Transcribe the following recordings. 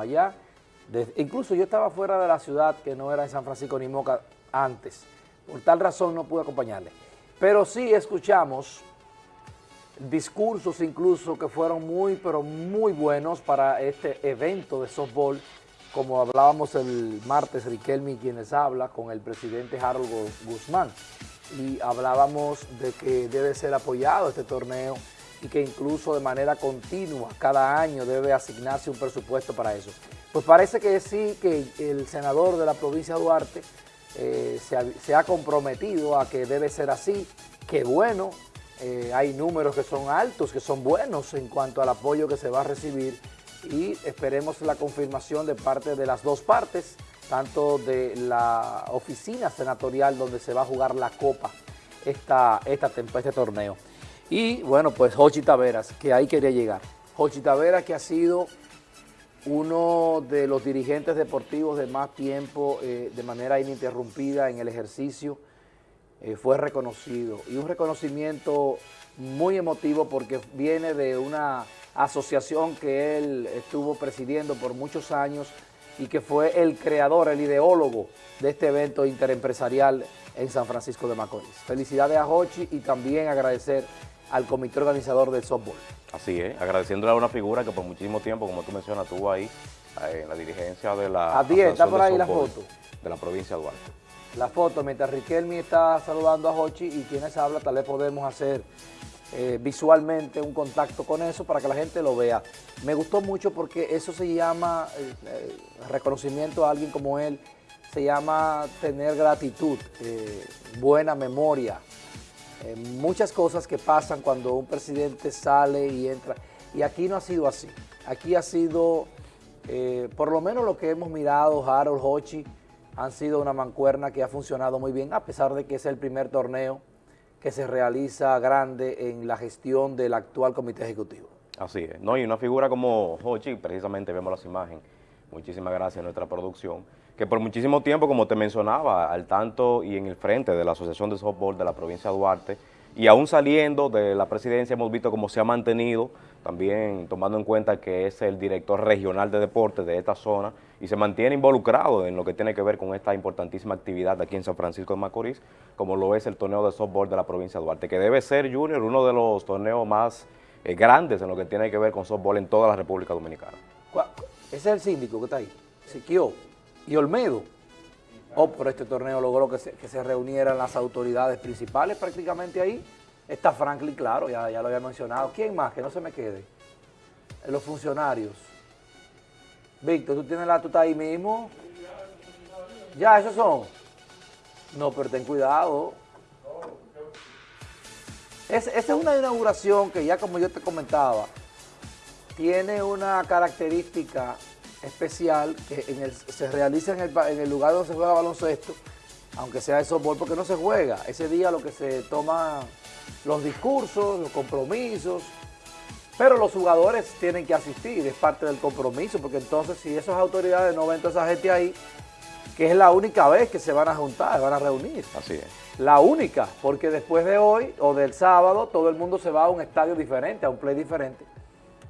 allá. incluso yo estaba fuera de la ciudad, que no era en San Francisco ni Moca antes. Por tal razón no pude acompañarle. Pero sí escuchamos discursos incluso que fueron muy, pero muy buenos para este evento de softball, como hablábamos el martes, Riquelme quienes habla con el presidente Harold Guzmán, y hablábamos de que debe ser apoyado este torneo y que incluso de manera continua, cada año debe asignarse un presupuesto para eso. Pues parece que sí, que el senador de la provincia de Duarte eh, se, ha, comprometido a que debe ser así, que bueno, eh, hay números que son altos, que son buenos en cuanto al apoyo que se va a recibir y esperemos la confirmación de parte de las dos partes, tanto de la oficina senatorial donde se va a jugar la Copa esta, esta, este torneo. Y bueno, pues Jochi Taveras, que ahí quería llegar. Jochi Taveras que ha sido uno de los dirigentes deportivos de más tiempo eh, de manera ininterrumpida en el ejercicio, eh, fue reconocido. Y un reconocimiento muy emotivo porque viene de una asociación que él estuvo presidiendo por muchos años y que fue el creador, el ideólogo de este evento interempresarial en San Francisco de Macorís. Felicidades a Hochi y también agradecer al comité organizador del softball. Así es, agradeciéndole a una figura que por muchísimo tiempo, como tú mencionas, estuvo ahí eh, en la dirigencia de la... A 10, está por ahí la foto. De la provincia de Duarte. La foto, mientras Riquelme está saludando a Hochi y quienes habla, tal vez podemos hacer eh, visualmente un contacto con eso para que la gente lo vea. Me gustó mucho porque eso se llama, eh, reconocimiento a alguien como él, se llama tener gratitud, buena memoria, eh, muchas cosas que pasan cuando un presidente sale y entra. Y aquí no ha sido así. Aquí ha sido, eh, por lo menos lo que hemos mirado, Harold, Hochi, han sido una mancuerna que ha funcionado muy bien, a pesar de que es el primer torneo que se realiza grande en la gestión del actual comité ejecutivo. Así es. No, y una figura como Hochi, precisamente vemos las imágenes, muchísimas gracias a nuestra producción, que por muchísimo tiempo, como te mencionaba, al tanto y en el frente de la Asociación de Softball de la provincia de Duarte, y aún saliendo de la presidencia hemos visto cómo se ha mantenido, también tomando en cuenta que es el director regional de deportes de esta zona y se mantiene involucrado en lo que tiene que ver con esta importantísima actividad aquí en San Francisco de Macorís, como lo es el torneo de softball de la provincia de Duarte, que debe ser, Junior, uno de los torneos más eh, grandes en lo que tiene que ver con softball en toda la República Dominicana. Ese es el síndico que está ahí, Siquio y Olmedo. Oh, por este torneo logró que se, reunieran las autoridades principales prácticamente ahí. Está Franklin, claro, ya, ya lo había mencionado. ¿Quién más? Que no se me quede. Los funcionarios. Víctor, ¿tú tienes la tuta ahí mismo? Ya, esos son. No, pero ten cuidado. esa es una inauguración que ya como yo te comentaba, tiene una característica especial que se realiza en el, lugar donde se juega baloncesto, aunque sea de softball, porque no se juega. Ese día lo que se toma los discursos, los compromisos, pero los jugadores tienen que asistir, es parte del compromiso, porque entonces si esas autoridades no ven toda esa gente ahí, que es la única vez que se van a juntar, se van a reunir. Así es. La única, porque después de hoy o del sábado todo el mundo se va a un estadio diferente, a un play diferente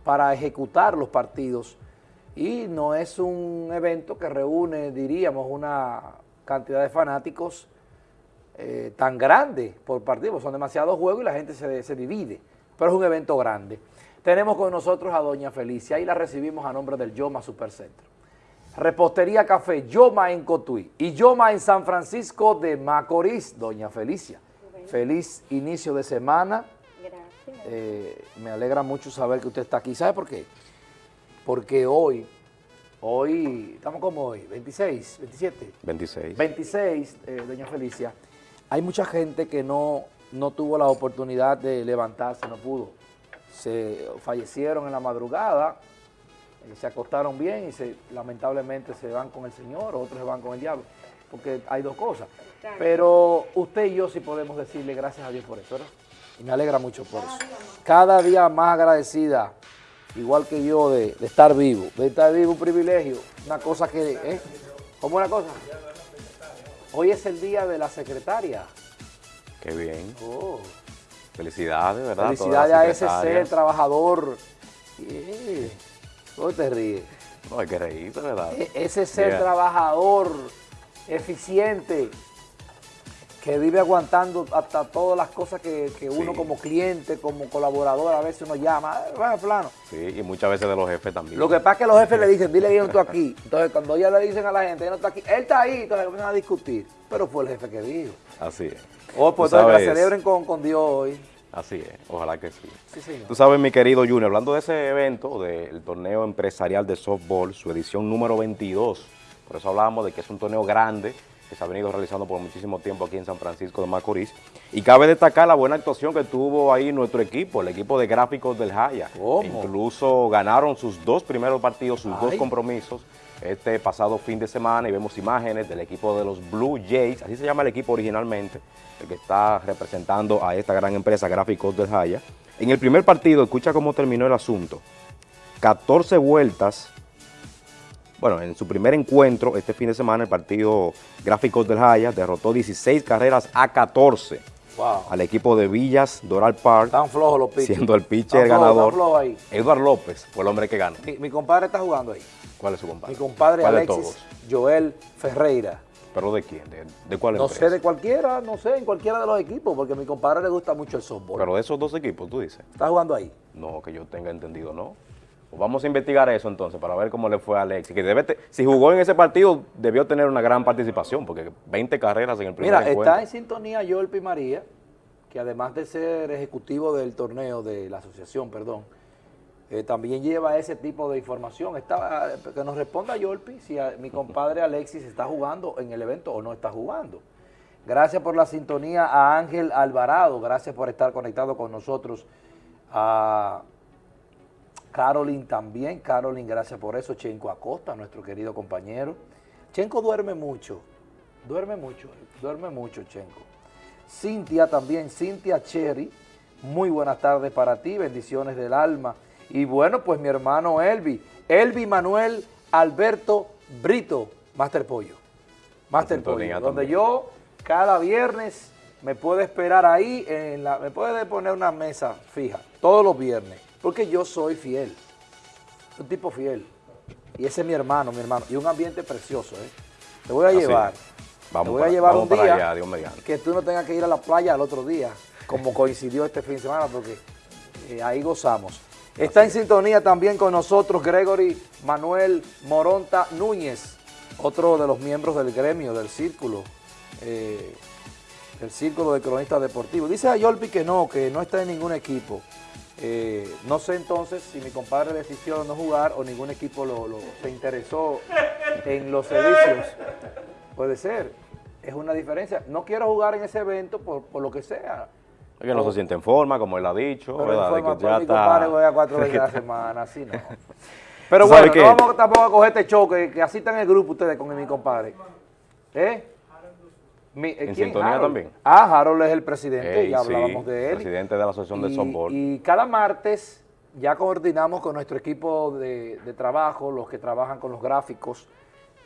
para ejecutar los partidos y no es un evento que reúne, diríamos, una cantidad de fanáticos eh, tan grande por partido, son demasiados juegos y la gente se, se divide, pero es un evento grande. Tenemos con nosotros a doña Felicia y la recibimos a nombre del Yoma Supercentro. Repostería Café Yoma en Cotuí y Yoma en San Francisco de Macorís, doña Felicia. Feliz inicio de semana eh, me alegra mucho saber que usted está aquí. ¿Sabe por qué? Porque hoy, hoy, estamos como hoy, 26, 27. 26. 26, doña Felicia, hay mucha gente que no, no tuvo la oportunidad de levantarse, no pudo. Se fallecieron en la madrugada, eh, se acostaron bien y se, lamentablemente se van con el Señor, otros se van con el diablo, porque hay dos cosas. Pero usted y yo sí podemos decirle gracias a Dios por eso, ¿verdad? Y me alegra mucho por eso. Cada día más agradecida, igual que yo, de, estar vivo. De estar vivo, un privilegio. Una cosa que... ¿eh? ¿Cómo una cosa? Hoy es el día de la secretaria. Qué bien. Oh. Felicidades, ¿verdad? Felicidades a ese ser trabajador. ¿Cómo te ríes? No, hay que reírse, ¿verdad? E- ese ser trabajador, eficiente, que vive aguantando hasta todas las cosas que, que uno Sí. como cliente, como colaborador, a veces uno llama, "Eh, bueno, plano. Sí, y muchas veces de los jefes también. Lo que pasa es que los jefes le dicen, dile yo no estoy aquí. Entonces, cuando ya le dicen a la gente, yo no estoy aquí, él está ahí, entonces comienzan a discutir. Pero fue el jefe que dijo. Así es. Oh, pues entonces que la sabes- celebren con, con Dios hoy. Así es, ojalá que sí. Sí, señor. Tú sabes, mi querido Junior, hablando de ese evento, del torneo empresarial de softball, su edición número 22, por eso hablábamos de que es un torneo grande, que se ha venido realizando por muchísimo tiempo aquí en San Francisco de Macorís, y cabe destacar la buena actuación que tuvo ahí nuestro equipo, el equipo de gráficos del Jaya. ¿Cómo? Incluso ganaron sus dos primeros partidos, sus dos compromisos, este pasado fin de semana, y vemos imágenes del equipo de los Blue Jays, así se llama el equipo originalmente, el que está representando a esta gran empresa Gráficos del Jaya. En el primer partido, escucha cómo terminó el asunto. 14 vueltas, bueno, en su primer encuentro este fin de semana, el partido Gráficos del Jaya derrotó 16 carreras a 14 Wow. al equipo de Villas Doral Park, Están flojos los pitchers. siendo el pitcher flojos, ganador. ahí. Eduard López fue el hombre que ganó. Mi, mi compadre está jugando ahí. ¿Cuál es su compadre? Mi compadre ¿Cuál de Alexis? Joel Ferreira. ¿Pero de quién? ¿De, de cuál No empresa? sé de cualquiera, no sé, en cualquiera de los equipos, porque a mi compadre le gusta mucho el softball. Pero de esos dos equipos, tú dices. Está jugando ahí. No, que yo tenga entendido, no. Pues vamos a investigar eso entonces para ver cómo le fue a Alexis. Que debe te- si jugó en ese partido, debió tener una gran participación, porque 20 carreras en el primer Mira, encuentro. está en sintonía Joel Pimaría, que además de ser ejecutivo del torneo, de la asociación, perdón, eh, también lleva ese tipo de información. Está, eh, que nos responda Yolpi si a- mi compadre Alexis está jugando en el evento o no está jugando. Gracias por la sintonía a Ángel Alvarado, gracias por estar conectado con nosotros. A Carolyn también, Carolyn, gracias por eso. Chenco Acosta, nuestro querido compañero. Chenco duerme mucho, duerme mucho, duerme mucho Chenco. Cintia también, Cintia Cherry, muy buenas tardes para ti, bendiciones del alma. Y bueno, pues mi hermano Elvi, Elvi Manuel Alberto Brito, Master Pollo. Master Pollo, donde también. yo cada viernes me puedo esperar ahí, en la, me puede poner una mesa fija, todos los viernes, porque yo soy fiel, un tipo fiel. Y ese es mi hermano, mi hermano, y un ambiente precioso, ¿eh? Te voy a Así llevar. Vamos te voy para- a llevar un día allá, Dios que tú no tengas que ir a la playa al otro día, como coincidió este fin de semana, porque eh, ahí gozamos. Está en sintonía también con nosotros Gregory Manuel Moronta Núñez, otro de los miembros del gremio, del círculo, eh, del círculo de cronistas deportivos. Dice a Yolpi que no, que no está en ningún equipo. Eh, no sé entonces si mi compadre decidió no jugar o ningún equipo lo, lo- se interesó en los servicios. Puede ser, es una diferencia. No quiero jugar en ese evento por, por lo que sea. Es que no se siente en forma, como él ha dicho, Pero ¿verdad? De informa, que pues, ya mi está- compadre juega cuatro veces a la semana, así no. Pero ¿Tú bueno, no vamos tampoco a coger este choque, que así están en el grupo ustedes con mi compadre. ¿Eh? Mi- eh, ¿En ¿quién? sintonía Harold. también? Ah, Harold es el presidente, Ey, ya sí, hablábamos de él. presidente de la Asociación de Y- Softball. Y cada martes ya coordinamos con nuestro equipo de, de trabajo, los que trabajan con los gráficos,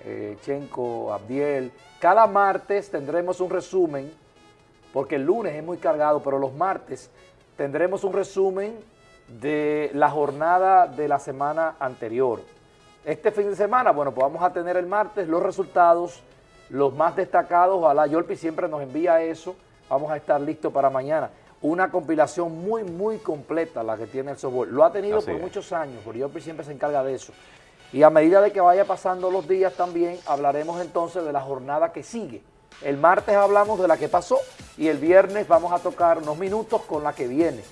eh, Chenko, Abdiel. Cada martes tendremos un resumen, porque el lunes es muy cargado, pero los martes tendremos un resumen de la jornada de la semana anterior. Este fin de semana, bueno, pues vamos a tener el martes los resultados, los más destacados, ojalá Yolpi siempre nos envía eso, vamos a estar listos para mañana. Una compilación muy, muy completa la que tiene el softball. Lo ha tenido Así por es. muchos años, porque Yolpi siempre se encarga de eso. Y a medida de que vaya pasando los días también, hablaremos entonces de la jornada que sigue. El martes hablamos de la que pasó y el viernes vamos a tocar unos minutos con la que viene.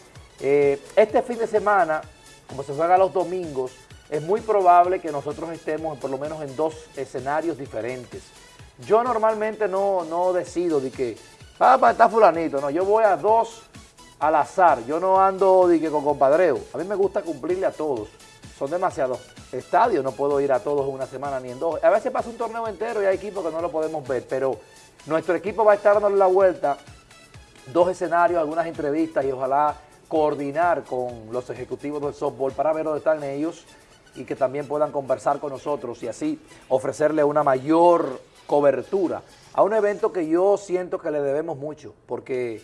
Eh, este fin de semana, como se juega los domingos, es muy probable que nosotros estemos por lo menos en dos escenarios diferentes. Yo normalmente no, no decido de que, ah, estar fulanito, no, yo voy a dos al azar, yo no ando de que con compadreo. A mí me gusta cumplirle a todos. Son demasiados estadios, no puedo ir a todos en una semana ni en dos. A veces pasa un torneo entero y hay equipos que no lo podemos ver, pero nuestro equipo va a estar dando la vuelta dos escenarios, algunas entrevistas y ojalá coordinar con los ejecutivos del softball para ver dónde están ellos y que también puedan conversar con nosotros y así ofrecerle una mayor cobertura a un evento que yo siento que le debemos mucho, porque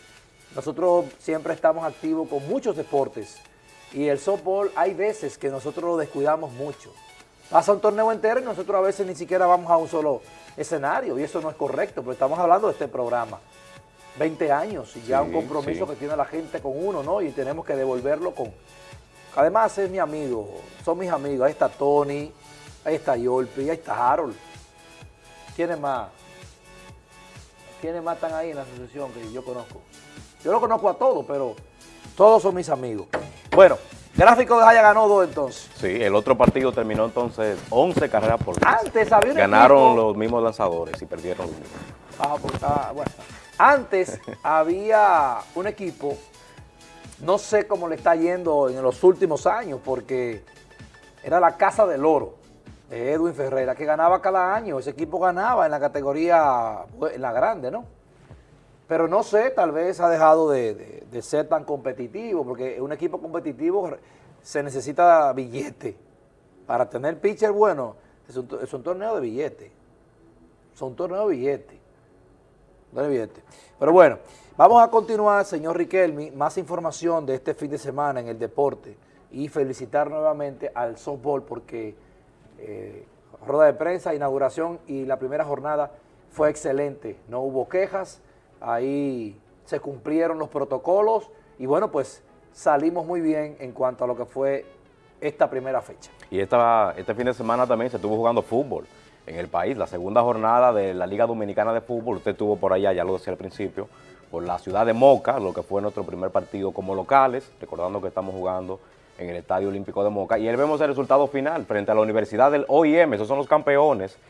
nosotros siempre estamos activos con muchos deportes y el softball hay veces que nosotros lo descuidamos mucho. pasa un torneo entero y nosotros a veces ni siquiera vamos a un solo escenario y eso no es correcto, porque estamos hablando de este programa. 20 años y ya un compromiso que tiene la gente con uno, ¿no? Y tenemos que devolverlo con... Además es mi amigo, son mis amigos, ahí está Tony, ahí está Yolpi, ahí está Harold. ¿Quiénes más? ¿Quiénes más están ahí en la asociación que yo conozco? Yo lo conozco a todos, pero todos son mis amigos. Bueno, Gráfico de Jaya ganó dos entonces. Sí, el otro partido terminó entonces 11 carreras por 10. Antes había un Ganaron los mismos lanzadores y perdieron los mismos. Ah, pues, ah, bueno. Antes había un equipo, no sé cómo le está yendo en los últimos años, porque era la Casa del Oro Edwin Ferreira, que ganaba cada año. Ese equipo ganaba en la categoría, en la grande, ¿no? Pero no sé, tal vez ha dejado de, ser tan competitivo, porque un equipo competitivo se necesita billete. Para tener pitcher bueno, es un, es un torneo de billete. Es un torneo de billete. De billete. Pero bueno, vamos a continuar, señor Riquelme, más información de este fin de semana en el deporte y felicitar nuevamente al softball porque eh, rueda de prensa, inauguración y la primera jornada fue excelente. No hubo quejas, ahí se cumplieron los protocolos y bueno, pues salimos muy bien en cuanto a lo que fue esta primera fecha. Y esta, este fin de semana también se estuvo jugando fútbol en el país, la segunda jornada de la Liga Dominicana de Fútbol, usted estuvo por allá, ya lo decía al principio, por la ciudad de Moca, lo que fue nuestro primer partido como locales, recordando que estamos jugando en el Estadio Olímpico de Moca, y ahí vemos el resultado final frente a la Universidad del OIM, esos son los campeones